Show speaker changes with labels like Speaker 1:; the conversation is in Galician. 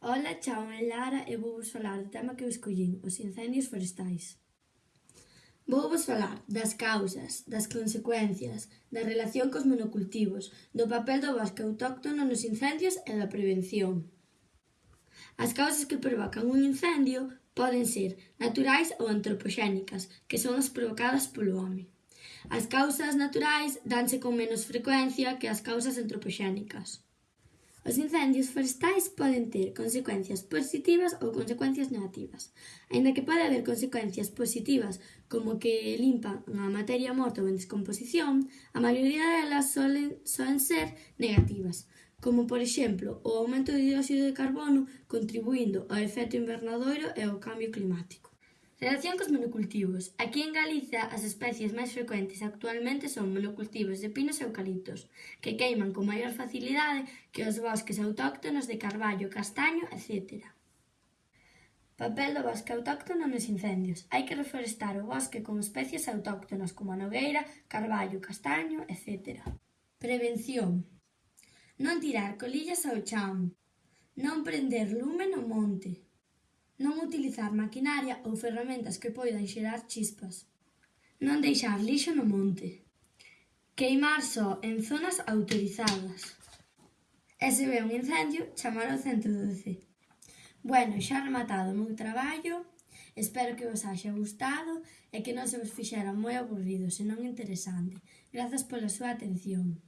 Speaker 1: Ola, chámome eh, Lara e vou vos falar do tema que eu escollín, os incendios forestais. Vou vos falar das causas, das consecuencias, da relación cos monocultivos, do papel do bosque autóctono nos incendios e da prevención. As causas que provocan un incendio poden ser naturais ou antropoxénicas, que son as provocadas polo home. As causas naturais danse con menos frecuencia que as causas antropoxénicas. Os incendios forestais poden ter consecuencias positivas ou consecuencias negativas. Aínda que pode haber consecuencias positivas, como que limpan a materia morta ou en descomposición, a maioría delas solen, solen ser negativas, como por exemplo o aumento de dióxido de carbono contribuindo ao efecto invernadoiro e ao cambio climático. Relación cos monocultivos. Aquí en Galiza as especies máis frecuentes actualmente son monocultivos de pinos e eucaliptos, que queiman con maior facilidade que os bosques autóctonos de carballo, castaño, etc. Papel do bosque autóctono nos incendios. Hai que reforestar o bosque con especies autóctonas como a nogueira, carballo, castaño, etc. Prevención. Non tirar colillas ao chan. Non prender lume no monte. Non utilizar maquinaria ou ferramentas que poidan xerar chispas. Non deixar lixo no monte. Queimar só en zonas autorizadas. E se ve un incendio, chamar ao 112. Bueno, xa rematado o meu traballo. Espero que vos haxa gustado e que non se vos fixera moi aburrido, senón interesante. Grazas pola súa atención.